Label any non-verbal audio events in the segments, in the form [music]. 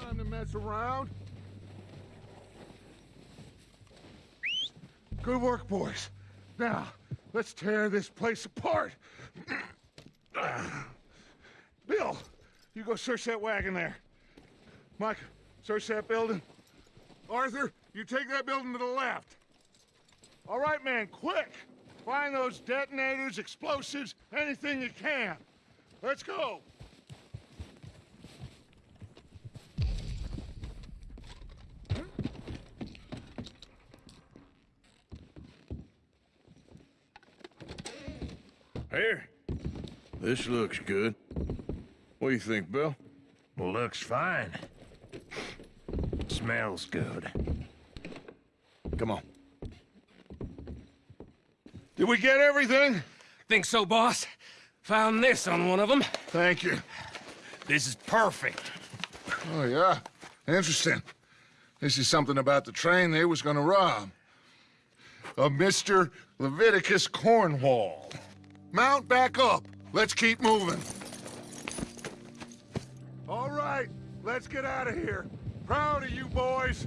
time to mess around. Good work, boys. Now, let's tear this place apart. [clears throat] Bill, you go search that wagon there. Mike, search that building. Arthur, you take that building to the left. All right, man, quick! Find those detonators, explosives, anything you can. Let's go! This looks good. What do you think, Bill? Looks fine. Smells good. Come on. Did we get everything? Think so, boss? Found this on one of them. Thank you. This is perfect. Oh, yeah? Interesting. This is something about the train they was gonna rob. A Mr. Leviticus Cornwall. Mount back up. Let's keep moving. All right, let's get out of here. Proud of you boys.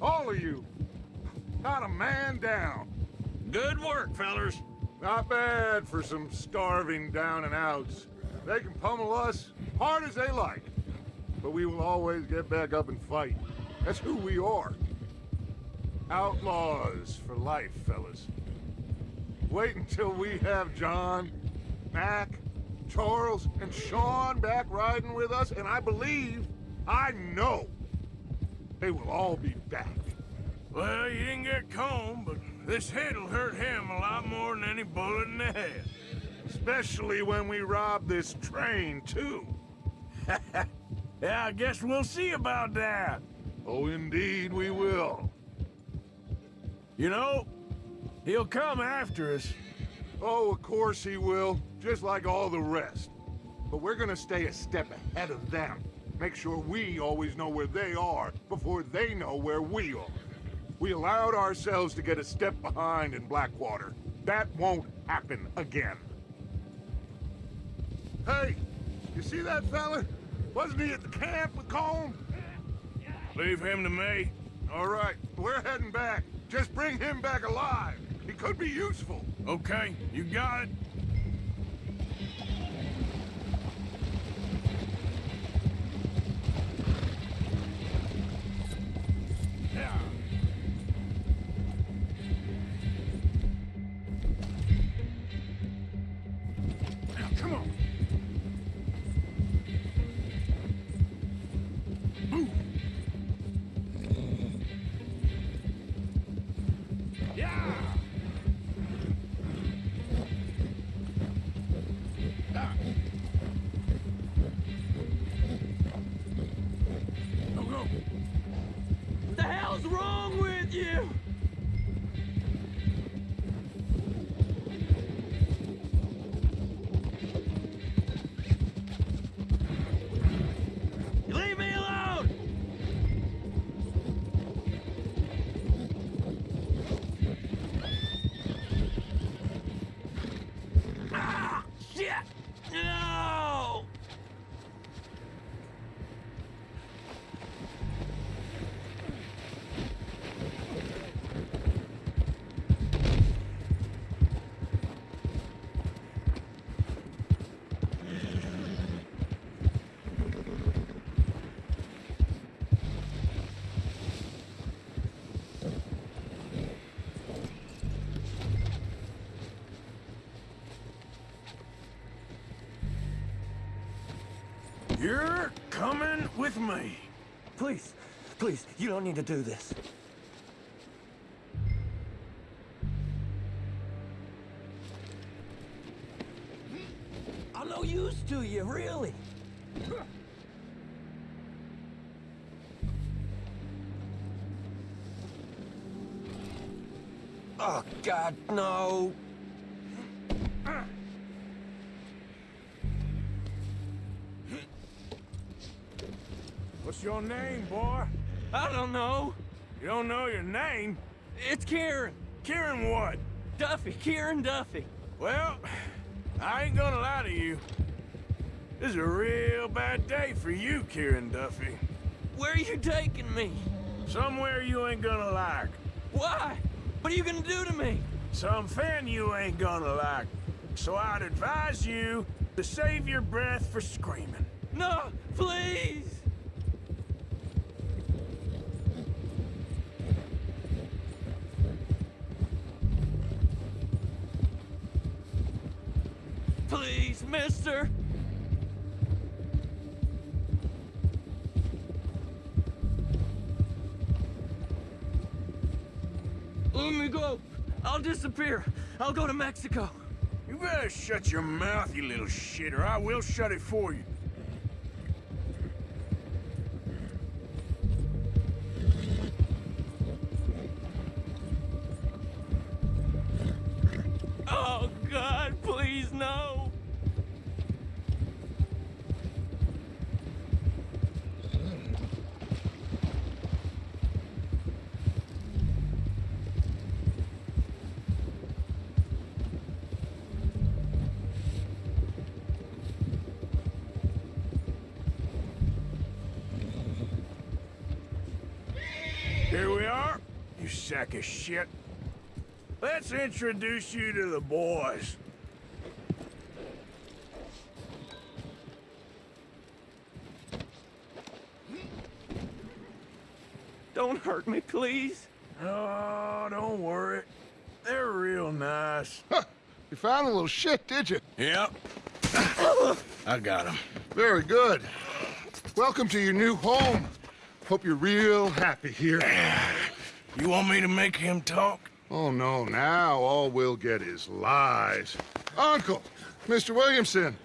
All of you. Not a man down. Good work, fellers. Not bad for some starving down and outs. They can pummel us hard as they like. But we will always get back up and fight. That's who we are. Outlaws for life, fellas. Wait until we have John, Mac, Charles, and Sean back riding with us, and I believe, I know, they will all be back. Well, you didn't get Colm, but this hit'll hurt him a lot more than any bullet in the head. Especially when we rob this train, too. [laughs] Yeah, I guess we'll see about that. Oh, indeed we will. You know, he'll come after us. Oh, of course he will, just like all the rest. But we're gonna stay a step ahead of them. Make sure we always know where they are before they know where we are. We allowed ourselves to get a step behind in Blackwater. That won't happen again. Hey, you see that fella? Wasn't he at the camp with Colm? Leave him to me. All right, we're heading back. Just bring him back alive. Could be useful. Okay, you got it. With me. Please, please, you don't need to do this. I'm no use to you, really. Oh, God, no. What's your name, boy? I don't know. You don't know your name? It's Kieran. Kieran what? Duffy, Kieran Duffy. Well, I ain't gonna lie to you. This is a real bad day for you, Kieran Duffy. Where are you taking me? Somewhere you ain't gonna like. Why? What are you gonna do to me? Something you ain't gonna like. So I'd advise you to save your breath for screaming. No, please! Please, mister! Let me go. I'll disappear. I'll go to Mexico. You better shut your mouth, you little shit, or I will shut it for you. You sack of shit. Let's introduce you to the boys. Don't hurt me, please. Oh, don't worry. They're real nice. You found a little shit, did you? Yep. I got him. Very good. Welcome to your new home. Hope you're real happy here. [sighs] [laughs] You want me to make him talk? Oh, no, now all we'll get is lies. Uncle, Mr. Williamson,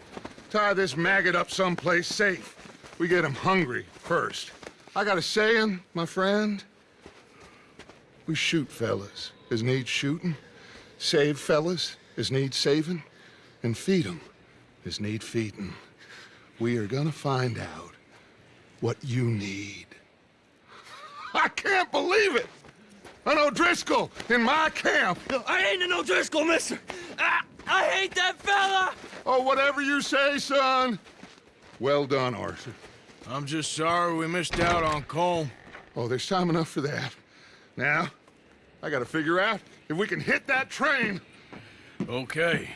tie this maggot up someplace safe. We get him hungry first. I got a saying, my friend. We shoot fellas as need shooting, save fellas as need saving, and feed 'em as need feeding. We are gonna find out what you need. [laughs] I can't believe it! An O'Driscoll in my camp! I ain't an O'Driscoll, mister! I, I hate that fella! Oh, whatever you say, son. Well done, Arthur. I'm just sorry we missed out on Colm. Oh, there's time enough for that. Now, I gotta figure out if we can hit that train. Okay,